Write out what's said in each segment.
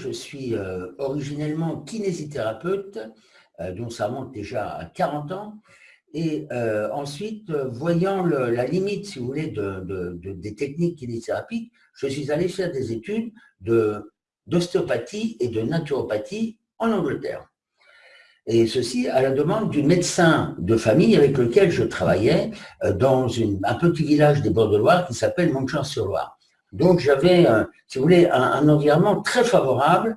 je suis euh, originellement kinésithérapeute, euh, dont ça monte déjà à 40 ans. Et euh, ensuite, voyant la limite, si vous voulez, de, des techniques kinésithérapiques, je suis allé faire des études d'ostéopathie et de naturopathie en Angleterre. Et ceci à la demande du médecin de famille avec lequel je travaillais dans un petit village des Bords de Loire qui s'appelle Montchamp-sur-Loire. Donc j'avais, si vous voulez, un, environnement très favorable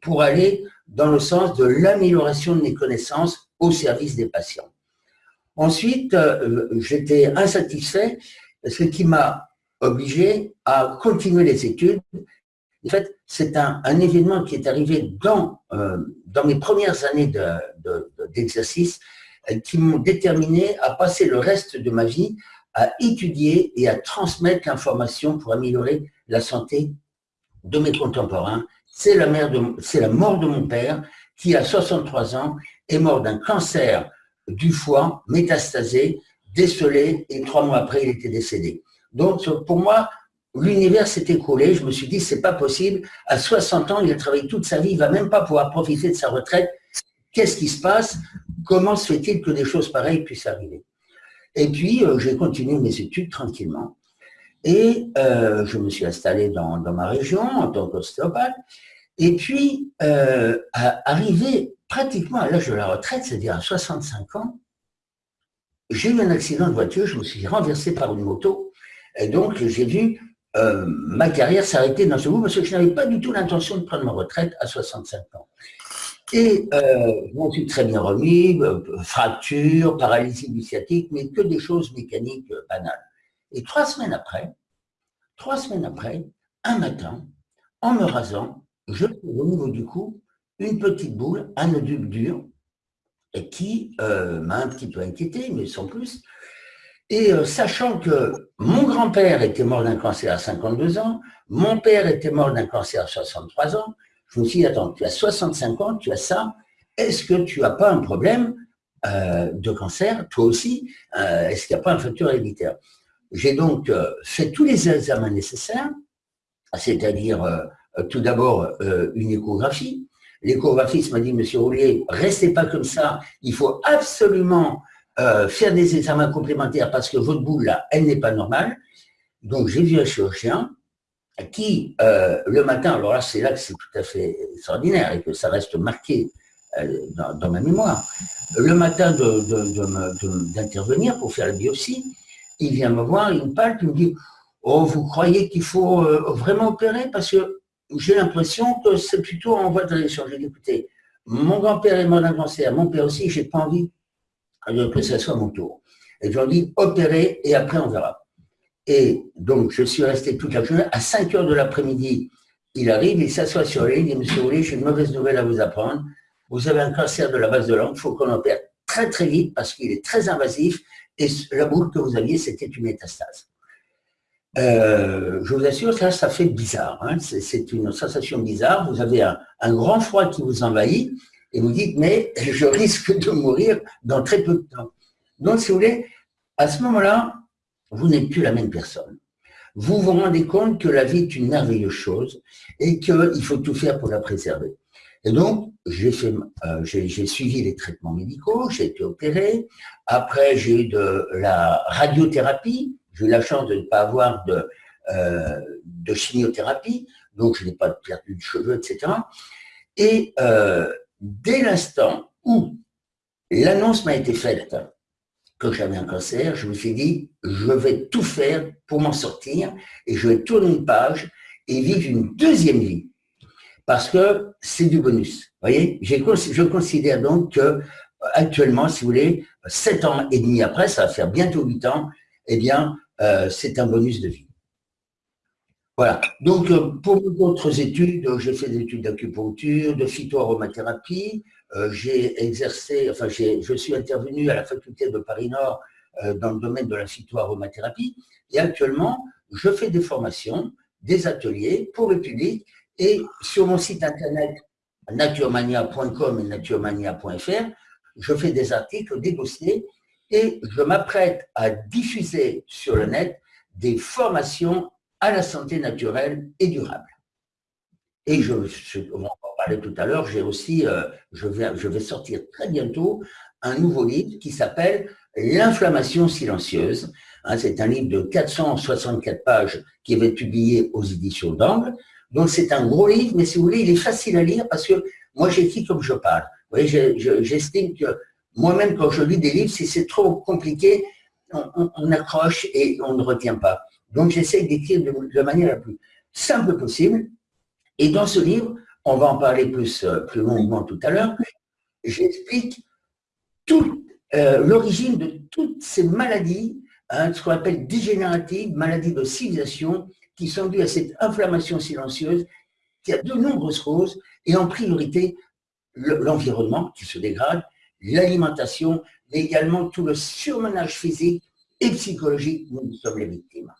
pour aller dans le sens de l'amélioration de mes connaissances au service des patients. Ensuite, euh, j'étais insatisfait, ce qui m'a obligé à continuer les études. En fait, c'est un, événement qui est arrivé dans, euh, dans mes premières années d'exercice de, qui m'ont déterminé à passer le reste de ma vie à étudier et à transmettre l'information pour améliorer la santé de mes contemporains. C'est la, la mort de mon père qui, à 63 ans, est mort d'un cancer du foie métastasé, décelé, et trois mois après, il était décédé. Donc, pour moi, l'univers s'est écroulé. Je me suis dit, c'est pas possible. À 60 ans, il a travaillé toute sa vie, il va même pas pouvoir profiter de sa retraite. Qu'est-ce qui se passe? Comment se fait-il que des choses pareilles puissent arriver? Et puis, euh, j'ai continué mes études tranquillement. Et euh, je me suis installé dans, ma région en tant qu'ostéopathe. Et puis, euh, arrivé pratiquement à l'âge de la retraite, c'est-à-dire à 65 ans, j'ai eu un accident de voiture, je me suis renversé par une moto. Et donc, j'ai vu ma carrière s'arrêter dans ce bout parce que je n'avais pas du tout l'intention de prendre ma retraite à 65 ans. Et euh, je m'en suis très bien remis, euh, fracture, paralysie du sciatique, mais que des choses mécaniques euh, banales. Et trois semaines après, trois semaines après, un matin, en me rasant, je trouve au niveau du cou une petite boule, un nodule dur, et qui m'a un petit peu inquiété, mais sans plus. Et sachant que mon grand-père était mort d'un cancer à 52 ans, mon père était mort d'un cancer à 63 ans, je me suis dit, attends, tu as 65 ans, tu as ça, est-ce que tu n'as pas un problème euh, de cancer, toi aussi euh, Est-ce qu'il n'y a pas un facteur héréditaire? J'ai donc euh, fait tous les examens nécessaires, c'est-à-dire tout d'abord une échographie. L'échographiste m'a dit, monsieur Roulier, restez pas comme ça, il faut absolument faire des examens complémentaires parce que votre boule là, elle n'est pas normale. Donc j'ai vu un chirurgien, qui, euh, le matin, alors là, c'est là que c'est tout à fait extraordinaire et que ça reste marqué euh, dans, ma mémoire. Le matin d'intervenir pour faire la biopsie, il vient me voir, il me parle, il me dit « Oh, vous croyez qu'il faut euh, vraiment opérer Parce que j'ai l'impression que c'est plutôt en voie de réaction. » J'ai dit « Écoutez, mon grand-père est mort d'un cancer, mon père aussi, j'ai pas envie que ce soit mon tour. » Et je ai dit « Opérez et après on verra. » Et donc, je suis resté toute la journée. À 5 heures de l'après-midi, il arrive, il s'assoit sur ligne, il dit, monsieur Ouli, j'ai une mauvaise nouvelle à vous apprendre. Vous avez un cancer de la base de langue, il faut qu'on opère très très vite parce qu'il est très invasif et la boule que vous aviez, c'était une métastase. Euh, je vous assure, ça, ça fait bizarre. Hein. C'est une sensation bizarre. Vous avez un, un, grand froid qui vous envahit et vous dites, mais je risque de mourir dans très peu de temps. Donc, si vous voulez, à ce moment-là, vous n'êtes plus la même personne. Vous vous rendez compte que la vie est une merveilleuse chose et qu'il faut tout faire pour la préserver. Et donc, j'ai euh, suivi les traitements médicaux, j'ai été opéré. Après, j'ai eu de la radiothérapie. J'ai eu la chance de ne pas avoir de, euh, chimiothérapie, donc je n'ai pas perdu de cheveux, etc. Et euh, dès l'instant où l'annonce m'a été faite que j'avais un cancer, je me suis dit, je vais tout faire pour m'en sortir et je vais tourner une page et vivre une deuxième vie. Parce que c'est du bonus. Vous voyez, je considère donc que actuellement, si vous voulez, sept ans et demi après, ça va faire bientôt huit ans, eh bien, euh, c'est un bonus de vie. Voilà. Donc, euh, pour d'autres études, j'ai fait des études d'acupuncture, de phytoaromathérapie, euh, j'ai exercé, enfin, je suis intervenu à la faculté de Paris-Nord euh, dans le domaine de la phytoaromathérapie. Et actuellement, je fais des formations, des ateliers pour le public. Et sur mon site internet naturemania.com et naturemania.fr, je fais des articles, des dossiers. Et je m'apprête à diffuser sur le net des formations à la santé naturelle et durable. Et je, va en parler tout à l'heure, j'ai aussi, euh, je, vais, je sortir très bientôt un nouveau livre qui s'appelle L'inflammation silencieuse. Hein, c'est un livre de 464 pages qui avait publié aux éditions d'Angle. Donc c'est un gros livre, mais si vous voulez, il est facile à lire parce que moi j'écris comme je parle. Vous j'estime que moi-même quand je lis des livres, si c'est trop compliqué, on, accroche et on ne retient pas. Donc j'essaie d'écrire de, de manière la plus simple possible et dans ce livre, on va en parler plus, euh, plus longuement tout à l'heure, j'explique euh, l'origine de toutes ces maladies, hein, ce qu'on appelle dégénératives, maladies de civilisation, qui sont dues à cette inflammation silencieuse, qui a de nombreuses causes, et en priorité l'environnement qui se dégrade, l'alimentation, mais également tout le surmenage physique et psychologique dont nous sommes les victimes.